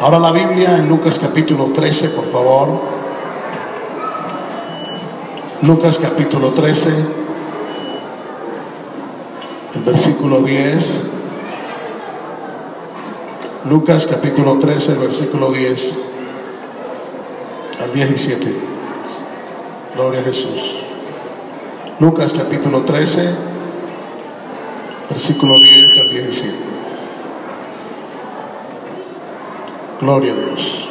Ahora la Biblia en Lucas capítulo 13, por favor. Lucas capítulo 13, el versículo 10. Lucas capítulo 13, el versículo 10 al 17. Gloria a Jesús. Lucas capítulo 13, versículo 10 al 17. Gloria a Dios.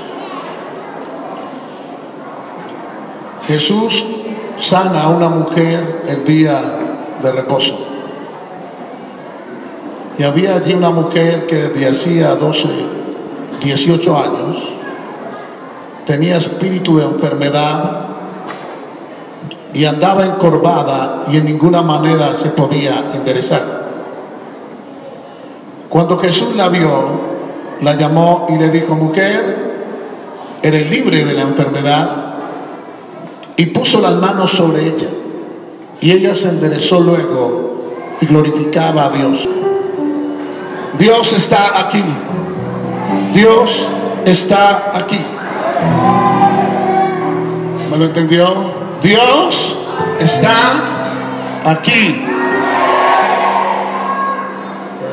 Jesús sana a una mujer el día de reposo. Y había allí una mujer que desde hacía 12, 18 años tenía espíritu de enfermedad y andaba encorvada y en ninguna manera se podía enderezar. Cuando Jesús la vio, la llamó y le dijo, mujer, eres libre de la enfermedad, y puso las manos sobre ella. Y ella se enderezó luego y glorificaba a Dios. Dios está aquí. Dios está aquí. ¿Me lo entendió? Dios está aquí.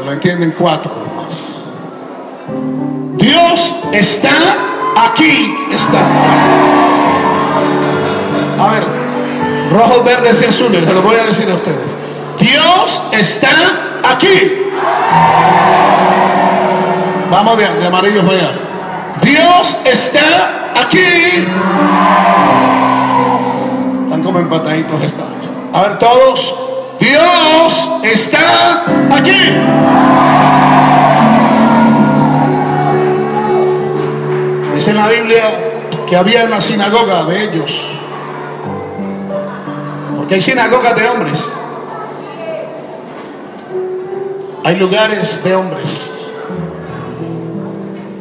Lo entienden cuatro más. Dios está aquí. Está. A ver, rojos, verdes y azules, se lo voy a decir a ustedes. Dios está aquí. Vamos bien, de amarillo allá. Dios está aquí. Están como empataditos esta A ver, todos. Dios está aquí. Dice en la Biblia que había una sinagoga de ellos. Porque hay sinagogas de hombres. Hay lugares de hombres.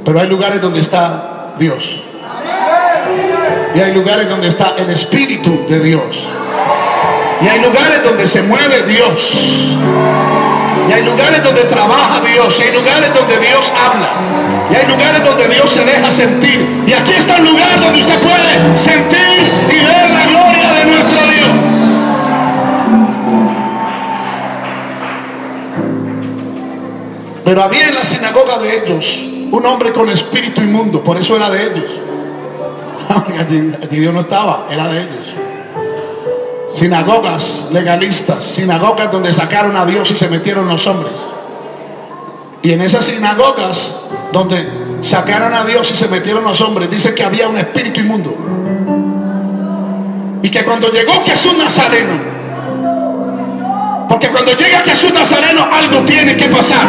Pero hay lugares donde está Dios. Y hay lugares donde está el Espíritu de Dios. Y hay lugares donde se mueve Dios. Y hay lugares donde trabaja Dios. Y hay lugares donde Dios habla. Y hay lugares donde Dios se deja sentir. Y aquí está el lugar donde usted puede sentir y ver la gloria de nuestro Dios. Pero había en la sinagoga de ellos un hombre con espíritu inmundo, por eso era de ellos. allí, Dios no estaba, era de ellos. Sinagogas legalistas, sinagogas donde sacaron a Dios y se metieron los hombres. Y en esas sinagogas donde sacaron a Dios y se metieron los hombres, dice que había un espíritu inmundo. Y que cuando llegó Jesús Nazareno, porque cuando llega Jesús Nazareno algo tiene que pasar.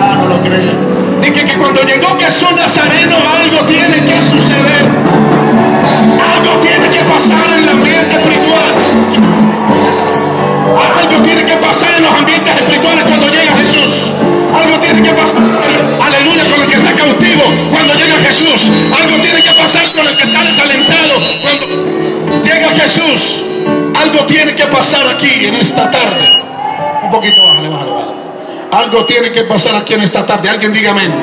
Ah, no lo creen. Dice que cuando llegó Jesús Nazareno algo tiene que suceder. Algo tiene que pasar en el ambiente espiritual. Algo tiene que pasar en los ambientes espirituales cuando llega Jesús. Algo tiene que pasar, aleluya, con el que está cautivo cuando llega Jesús. Algo tiene que pasar con el que está desalentado cuando llega Jesús. Algo tiene que pasar aquí en esta tarde. Un poquito, bájale, bájale. Algo tiene que pasar aquí en esta tarde. Alguien diga amén.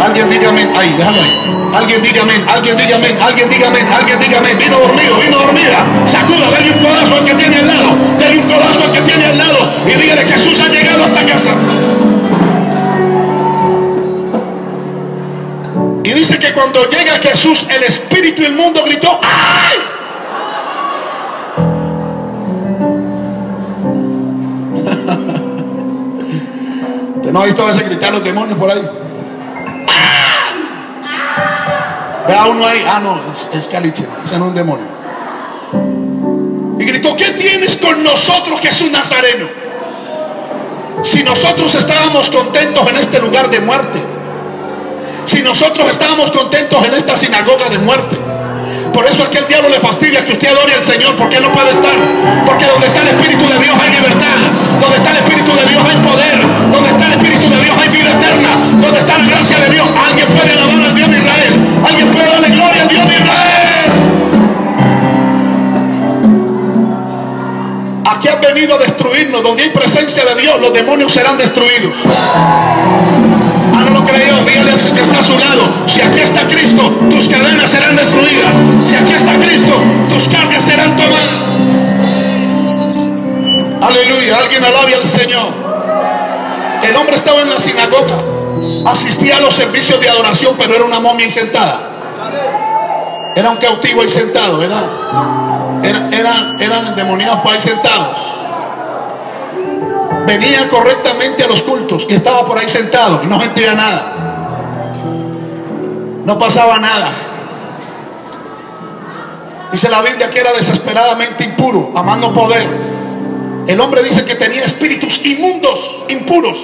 Alguien diga amén. Ahí, déjalo ahí. Alguien diga amén. Alguien diga amén. Alguien diga amén. Alguien diga amén. Vino dormido, vino dormida. Sacuda, dale un codazo al que tiene al lado. Dale un codazo al que tiene al lado. Y dígale Jesús ha llegado a esta casa. Y dice que cuando llega Jesús, el espíritu mundo gritó, ¡ay! no ha visto a veces gritar los demonios por ahí. Vea uno ahí. Ah, no, es, caliche. Es un demonio. Y gritó, ¿qué tienes con nosotros, Jesús Nazareno? Si nosotros estábamos contentos en este lugar de muerte. Si nosotros estábamos contentos en esta sinagoga de muerte. Por eso es que el diablo le fastidia que usted adore al Señor, porque no puede estar. Porque donde está el Espíritu de Dios hay libertad. Donde está el Espíritu de Dios hay poder. los demonios serán destruidos. Ah, no lo creyó, dígale al que está a su lado, si aquí está Cristo, tus cadenas serán destruidas. Si aquí está Cristo, tus cargas serán tomadas. Aleluya, alguien alabe al Señor. El hombre estaba en la sinagoga, asistía a los servicios de adoración, pero era una momia sentada. Era un cautivo ahí sentado, era, era, eran, eran endemoniados por ahí sentados. Venía correctamente a los cultos y estaba por ahí sentado y no sentía nada. No pasaba nada. Dice la Biblia que era desesperadamente impuro, amando poder. El hombre dice que tenía espíritus inmundos, impuros.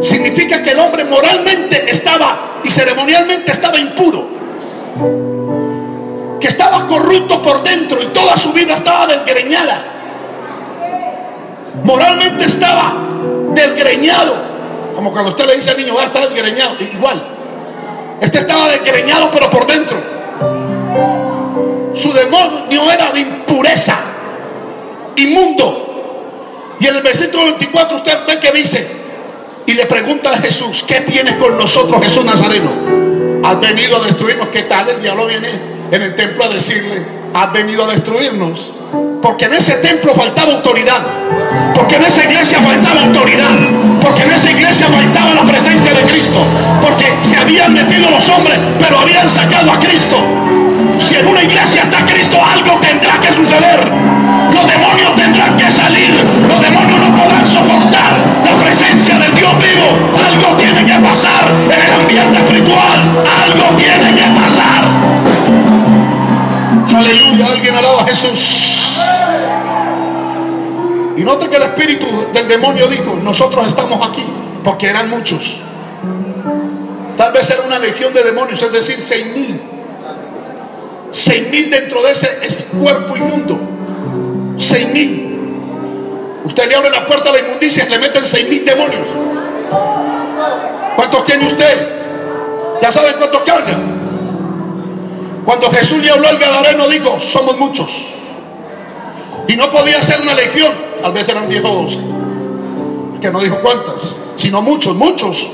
Significa que el hombre moralmente estaba y ceremonialmente estaba impuro. Que estaba corrupto por dentro y toda su vida estaba desgreñada. Moralmente estaba desgreñado. Como cuando usted le dice al niño, va a estar desgreñado. Igual. Este estaba desgreñado pero por dentro. Su demonio era de impureza, inmundo. Y en el versículo 24 usted ve que dice, y le pregunta a Jesús, ¿qué tienes con nosotros Jesús Nazareno? Has venido a destruirnos. ¿Qué tal? El diablo viene en el templo a decirle, has venido a destruirnos. Porque en ese templo faltaba autoridad. Porque en esa iglesia faltaba autoridad. Porque en esa iglesia faltaba la presencia de Cristo. Porque se habían metido los hombres, pero habían sacado a Cristo. Si en una iglesia está Cristo, algo tendrá que suceder. Los demonios tendrán que salir. Los demonios no podrán soportar la presencia del Dios vivo. Algo tiene que pasar en el ambiente espiritual. Algo tiene que pasar. Aleluya, alguien alaba a Jesús. Y note que el espíritu del demonio dijo, nosotros estamos aquí, porque eran muchos. Tal vez era una legión de demonios, es decir, seis mil seis mil dentro de ese, cuerpo inmundo. Seis mil. Usted le abre la puerta a la inmundicia y le meten seis mil demonios. ¿Cuántos tiene usted? ¿Ya saben cuántos carga? Cuando Jesús le habló al Gadareno dijo, somos muchos. Y no podía ser una legión, tal vez eran diez o doce. Que no dijo cuántas, sino muchos, muchos.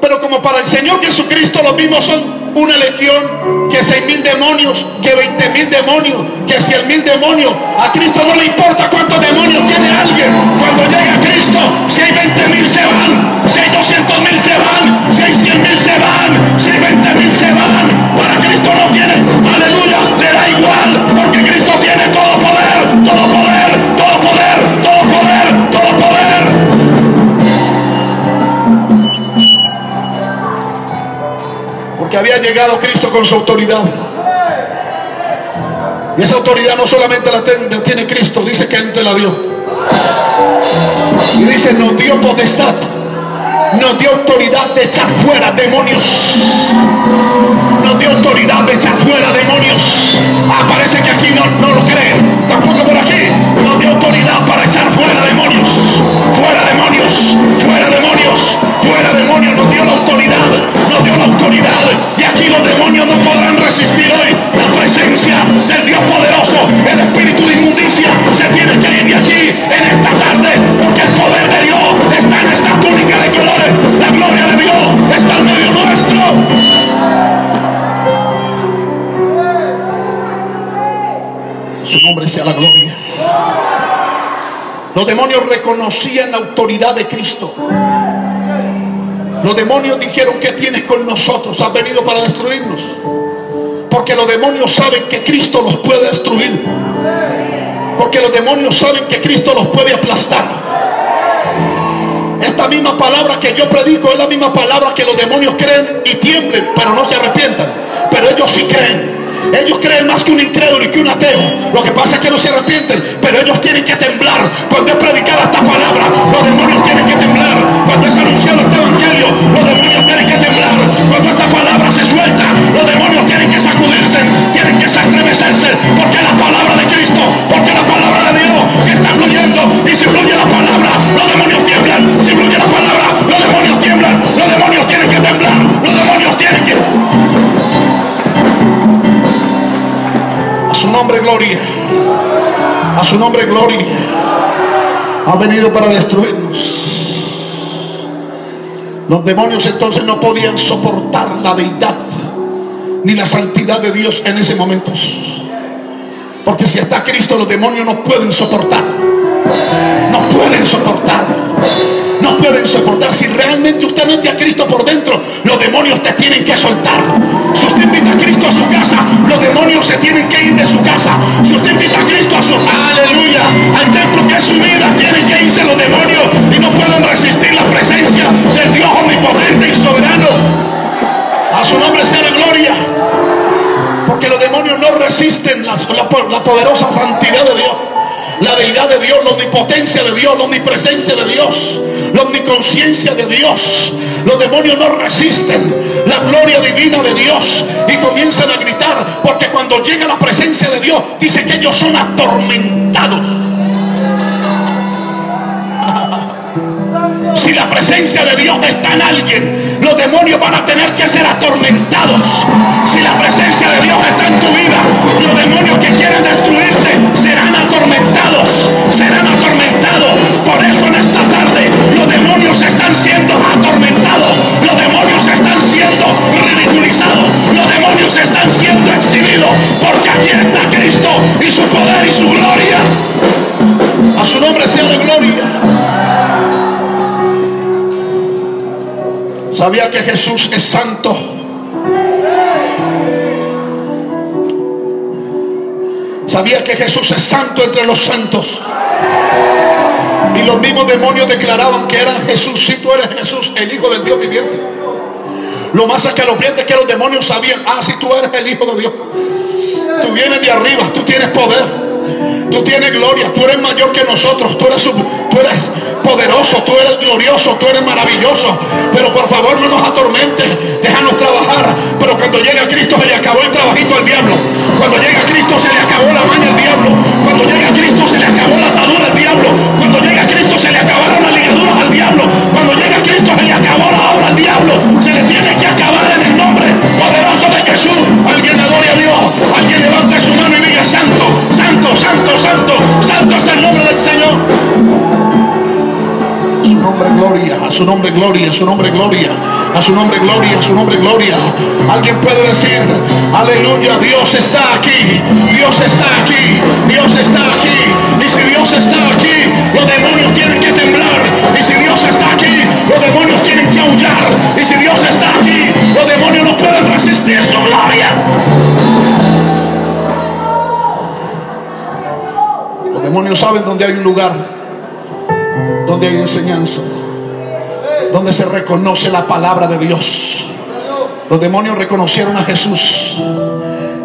Pero como para el Señor Jesucristo los mismos son una legión, que seis mil demonios, que veinte mil demonios, que cien mil demonios. A Cristo no le importa cuántos demonios tiene alguien. Cuando llega Cristo, si hay veinte mil se van, si hay doscientos mil se van, si hay cien mil se van, si hay veinte mil se van. Para Cristo no tiene, aleluya, le da igual, porque Cristo tiene todo poder, todo poder, todo poder, todo poder, todo poder. que había llegado Cristo con su autoridad. Y esa autoridad no solamente la tiene Cristo, dice que Él te la dio. Y dice, nos dio potestad, nos dio autoridad de echar fuera demonios. Nos dio autoridad de echar fuera demonios. Ah, parece que aquí no, no lo creen. Tampoco por aquí. Nos dio autoridad para echar fuera demonios. Fuera demonios. Fuera demonios. Fuera demonios. Nos dio la autoridad. Nos dio la autoridad. Y aquí los demonios no podrán resistir hoy la presencia del Los demonios reconocían la autoridad de Cristo. Los demonios dijeron, ¿qué tienes con nosotros? Has venido para destruirnos. Porque los demonios saben que Cristo los puede destruir. Porque los demonios saben que Cristo los puede aplastar. Esta misma palabra que yo predico es la misma palabra que los demonios creen y tiemblen, pero no se arrepientan. Pero ellos sí creen. Ellos creen más que un incrédulo y que un ateo. Lo que pasa es que no se arrepienten, pero ellos tienen que temblar. Cuando predicada esta palabra, Ha venido para destruirnos. Los demonios entonces no podían soportar la deidad ni la santidad de Dios en ese momento. Porque si está Cristo, los demonios no pueden soportar. No pueden soportar. No pueden soportar. Si realmente usted mete a Cristo por dentro, los demonios te tienen que soltar. Si usted invita a Cristo a su casa, los demonios se tienen que ir de su casa. Si usted invita a Cristo a su al templo que es su vida, tienen que irse los demonios y no pueden resistir la presencia del Dios omnipotente y soberano. A su nombre sea la gloria. Porque los demonios no resisten la, la poderosa santidad de Dios la deidad de Dios, la omnipotencia de Dios, la omnipresencia de Dios, la omniconciencia de Dios. Los demonios no resisten la gloria divina de Dios y comienzan a gritar porque cuando llega la presencia de Dios dice que ellos son atormentados. Si la presencia de Dios está en alguien, los demonios van a tener que ser atormentados. Si la presencia de Dios está en tu vida, los demonios que quieren destruirte su gloria. A su nombre sea la gloria. ¿Sabía que Jesús es santo? ¿Sabía que Jesús es santo entre los santos? Y los mismos demonios declaraban que era Jesús, si tú eres Jesús, el Hijo del Dios viviente. Lo más escalofriante es que los demonios sabían, ah, si tú eres el Hijo de Dios, tú vienes de arriba, tú tienes poder. Tú tienes gloria, tú eres mayor que nosotros, tú eres, poderoso, tú eres glorioso, tú eres maravilloso. Pero por favor no nos atormentes, déjanos trabajar. Pero cuando llega Cristo se le acabó el trabajito al diablo. Cuando llega Cristo se le acabó la maña al diablo. Cuando llega Cristo se le acabó la atadura al diablo. Cuando llega Cristo se le acabaron las ligaduras al diablo. Cuando llega Cristo se le acabó la obra al diablo. Se le tiene que acabar en el nombre poderoso de Jesús. Alguien adore a a su nombre gloria, a su nombre gloria, a su nombre gloria, a su nombre gloria. Alguien puede decir, aleluya, Dios está aquí, Dios está aquí, Dios está aquí. Y si Dios está aquí, los demonios tienen que temblar. Y si Dios está aquí, los demonios tienen que aullar. Y si Dios está aquí, los demonios no pueden resistir su gloria. Los demonios saben dónde hay un lugar donde hay enseñanza, donde se reconoce la palabra de Dios. Los demonios reconocieron a Jesús.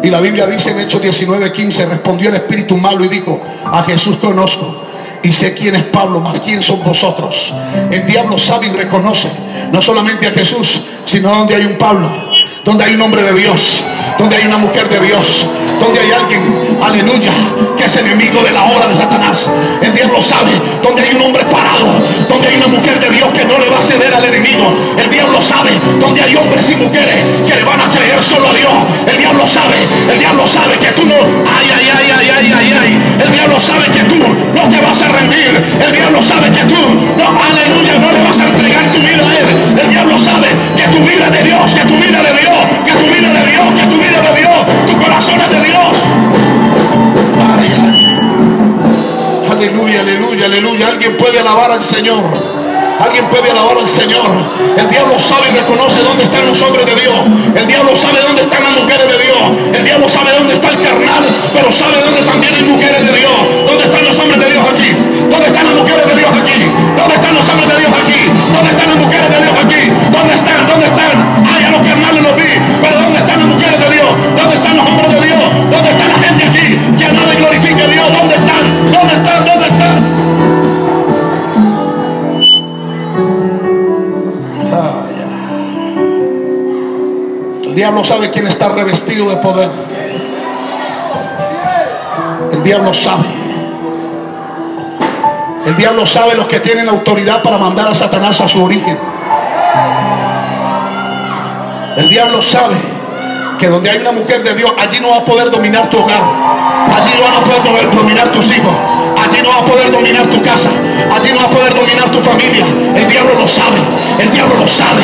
Y la Biblia dice en Hechos 19:15, respondió el espíritu malo y dijo, a Jesús conozco y sé quién es Pablo, más quién son vosotros. El diablo sabe y reconoce no solamente a Jesús, sino donde hay un Pablo, donde hay un hombre de Dios, donde hay una mujer de Dios, donde hay alguien, aleluya, que es enemigo de la obra de Satanás. El diablo sabe, donde hay un hombre parado, donde hay una mujer de Dios que no le va a ceder al enemigo. El diablo sabe, donde hay hombres y mujeres que le van a creer solo a Dios. El diablo sabe, el diablo sabe que tú no, ay, ay, ay, ay, ay, ay, ay. El diablo sabe que tú no te vas a rendir. El diablo sabe que tú, no, aleluya, no le vas a entregar tu vida a él. El diablo sabe que tu vida es de Dios, que tu vida es de Dios, que tu vida es de Dios, que tu vida es de Dios, tu corazón es de Dios. Aleluya, aleluya, aleluya. Alguien puede alabar al Señor. Alguien puede alabar al Señor. El diablo sabe y reconoce dónde están los hombres de Dios. El diablo sabe dónde están las mujeres de Dios. El diablo sabe dónde está el carnal, pero sabe dónde también hay mujeres de Dios. ¿Dónde están los hombres de Dios aquí? ¿Dónde sabe quién está revestido de poder. El diablo sabe. El diablo sabe los que tienen autoridad para mandar a Satanás a su origen. El diablo sabe que donde hay una mujer de Dios, allí no va a poder dominar tu hogar. Allí no van a poder dominar tus hijos. Allí no va a poder dominar tu casa. Allí no va a poder dominar tu familia. El diablo lo sabe. El diablo lo sabe.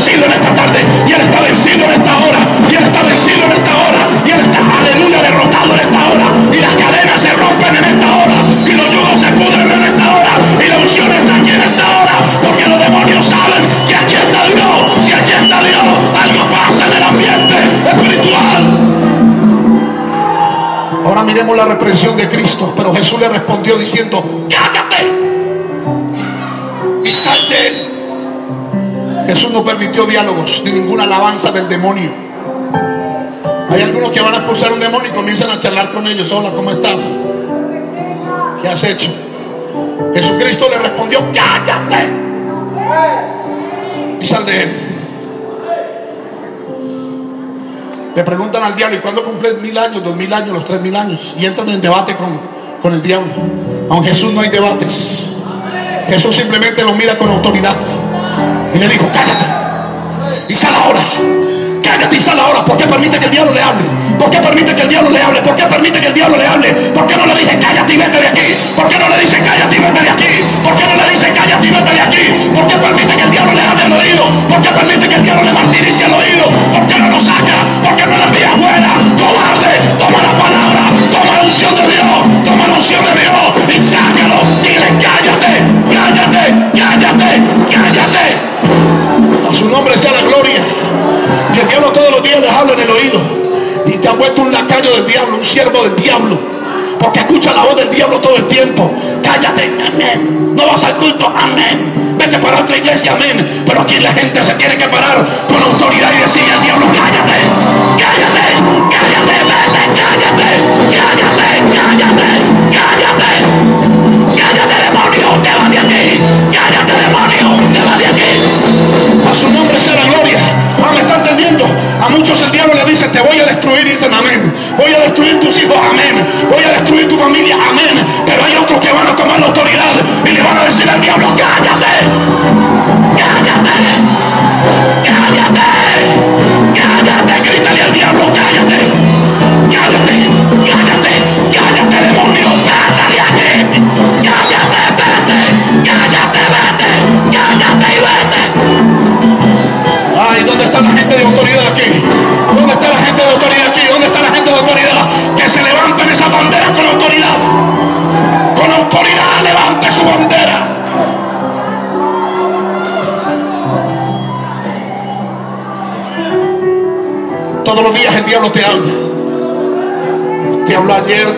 vencido en esta tarde, y Él está vencido en esta hora, y Él está vencido en esta hora, y Él está, aleluya, derrotado en esta hora, y las cadenas se rompen en esta hora, y los yugos se pudren en esta hora, y la unción está aquí en esta hora, porque los demonios saben que aquí está Dios, si aquí está Dios, algo pasa en el ambiente espiritual. Ahora miremos la represión de Cristo, pero Jesús le respondió diciendo, ¡Cállate! Jesús no permitió diálogos ni ninguna alabanza del demonio. Hay algunos que van a expulsar un demonio y comienzan a charlar con ellos. Hola, ¿cómo estás? ¿Qué has hecho? Jesucristo le respondió, cállate y sal de él. Le preguntan al diablo, ¿y cuándo cumple mil años, dos mil años, los tres mil años? Y entran en debate con, con el diablo. Con Jesús no hay debates. Jesús simplemente lo mira con autoridad. Y le dijo, cállate. Y sal ahora. Cállate y sal ahora. ¿Por qué permite que el diablo le hable? ¿Por qué permite que el diablo le hable? ¿Por qué permite que el diablo le hable? ¿Por qué no le dice cállate y vete de aquí? ¿Por qué no le dice cállate y vete de aquí? ¿Por qué no le dice cállate y vete de aquí? ¿Por qué permite que el diablo le hable al oído? ¿Por qué permite que el diablo le martirice al oído? ¿Por qué no lo saca? ¿Por qué no le envía fuera? Cobarde, toma la palabra, toma la unción de Dios, toma la unción de Dios y sácalo. Dile cállate, cállate, cállate. Nombre sea la gloria. Que el diablo todos los días les habla en el oído. Y te ha puesto un lacayo del diablo, un siervo del diablo. Porque escucha la voz del diablo todo el tiempo. Cállate, amén. No vas al culto, amén. Vete para otra iglesia, amén. Pero aquí la gente se tiene que parar con autoridad y decir al diablo, cállate, cállate, cállate, vete, cállate, cállate, cállate, cállate. Cállate, demonio, te va de aquí. Cállate, demonio, te va de aquí. Su nombre sea la gloria. Ah, ¿me está entendiendo? A muchos el diablo le dice, te voy a destruir, dicen amén. Voy a destruir tus hijos, amén. Voy a destruir tu familia, amén. Pero hay otros que van a tomar la autoridad y le van a decir al diablo. Cállate. Cállate.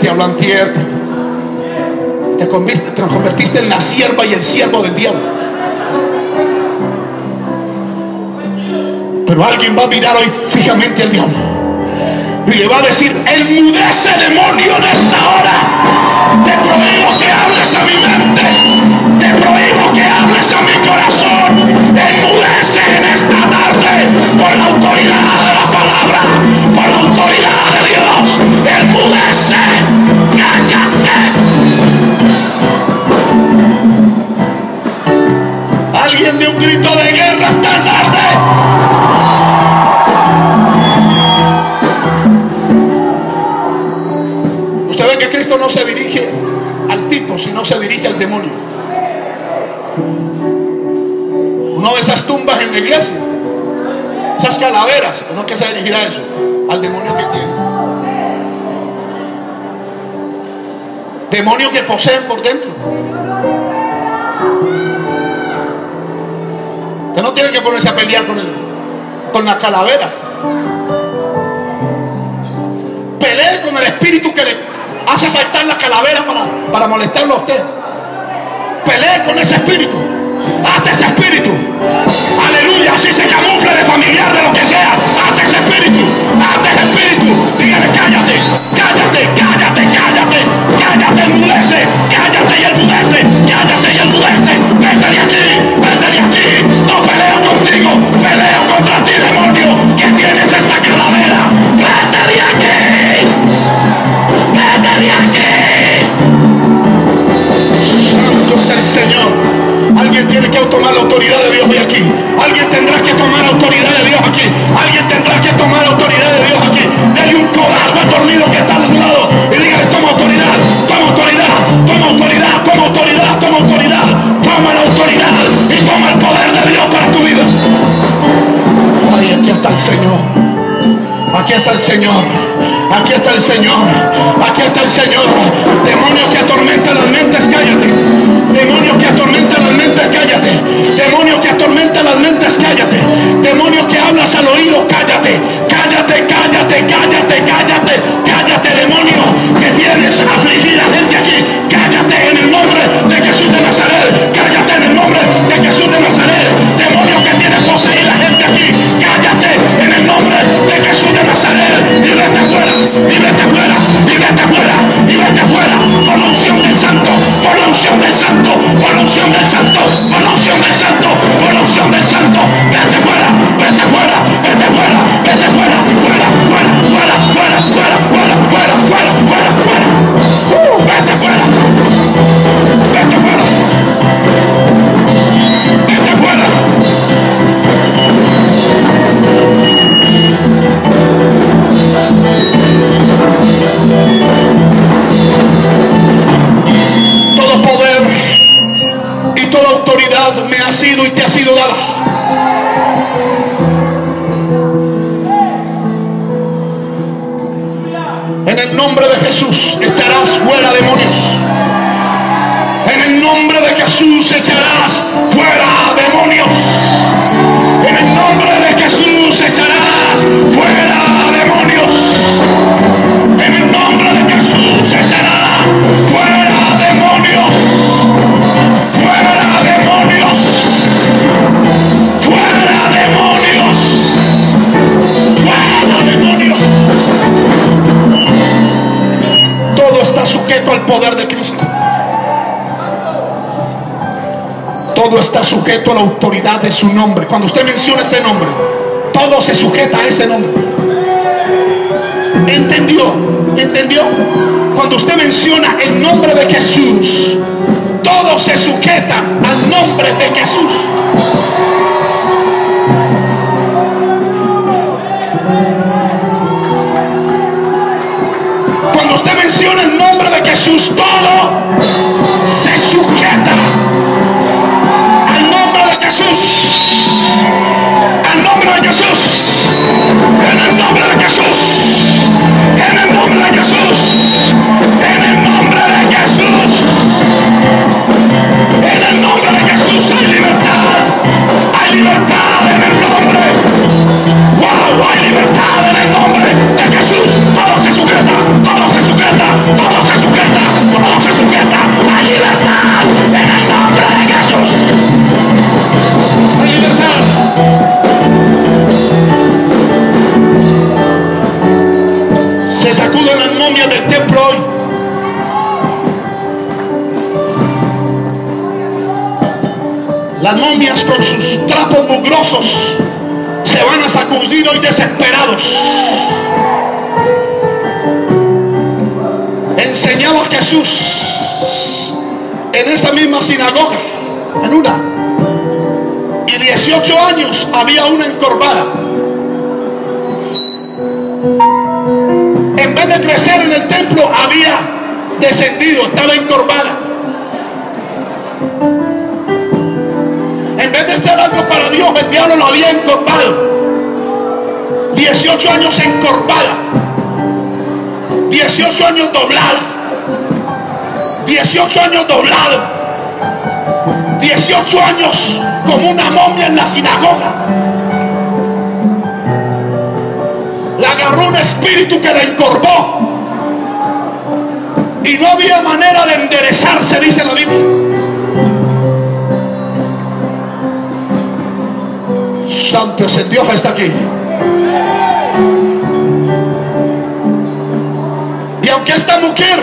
Te antier. Te, te convertiste en la sierva y el siervo del diablo. Pero alguien va a mirar hoy fijamente al diablo y le va a decir, enmudece demonio en esta hora. Te prohíbo que hables a mi mente. Te prohíbo que hables a mi corazón. Enmudece en esta tarde por la autoridad de la palabra, grito de guerra esta tarde. Usted ve que Cristo no se dirige al tipo, sino se dirige al demonio. Uno de esas tumbas en la iglesia, esas calaveras, uno que se dirigirá a eso, al demonio que tiene. Demonio que poseen por dentro. No tiene que ponerse a pelear con, el, con la calavera. Pelee con el espíritu que le hace saltar la calavera para, para molestarlo a usted. Pelee con ese espíritu. Hasta ese espíritu. Aleluya. Si se camufla de familiar, de lo que sea. Hasta ese espíritu. Hasta ese espíritu. Dígale, cállate, cállate. Que tomar la autoridad de Dios hoy aquí. Alguien tendrá que tomar autoridad de Dios aquí. Alguien tendrá que tomar autoridad de Dios aquí. Dale un al dormido que está al lado y dígale, toma autoridad, toma autoridad, toma autoridad, toma autoridad, toma autoridad, toma la autoridad y toma el poder de Dios para tu vida. Ay, aquí está el Señor. Aquí está el Señor. Aquí está el Señor. Aquí está el Señor. Demonios que atormentan las mentes, cállate. Demonios que mentes, cállate. Demonio que atormenta las mentes, cállate. Demonio que hablas al oído, cállate. Cállate, cállate, cállate, cállate, cállate, demonio que tienes afligida gente aquí. Ha sido y te ha sido dada. En el nombre de Jesús echarás fuera demonios. En el nombre de Jesús echarás fuera demonios. Poder de Cristo. Todo está sujeto a la autoridad de su nombre. Cuando usted menciona ese nombre, todo se sujeta a ese nombre. ¿Entendió? ¿Entendió? Cuando usted menciona el nombre de Jesús, todo se sujeta al nombre de Jesús. Cuando usted menciona el nombre de Jesús, todo se sujeta al nombre de Jesús. Al nombre de Jesús. 18 años había una encorvada. En vez de crecer en el templo, había descendido, estaba encorvada. En vez de hacer algo para Dios, el diablo lo había encorvado. 18 años encorvada. 18 años doblada. 18 años doblado. 18 años como una momia en la sinagoga. La agarró un espíritu que la encorvó. Y no había manera de enderezarse, dice la Biblia. Santo es el Dios está aquí. Y aunque esta mujer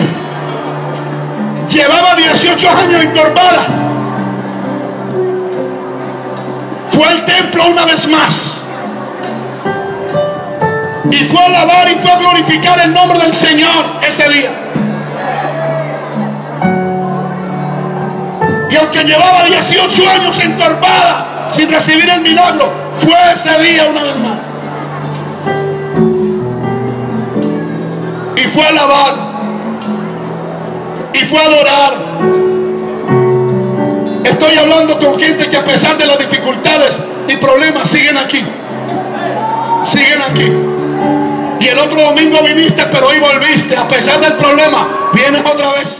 llevaba 18 años encorvada, fue al templo una vez más. Y fue a alabar y fue a glorificar el nombre del Señor ese día. Y aunque llevaba 18 años encorvada sin recibir el milagro, fue ese día una vez más. Y fue a alabar. Y fue a adorar. Estoy hablando con gente que a pesar de las dificultades y problemas siguen aquí. Siguen aquí. Y el otro domingo viniste, pero hoy volviste. A pesar del problema, vienes otra vez.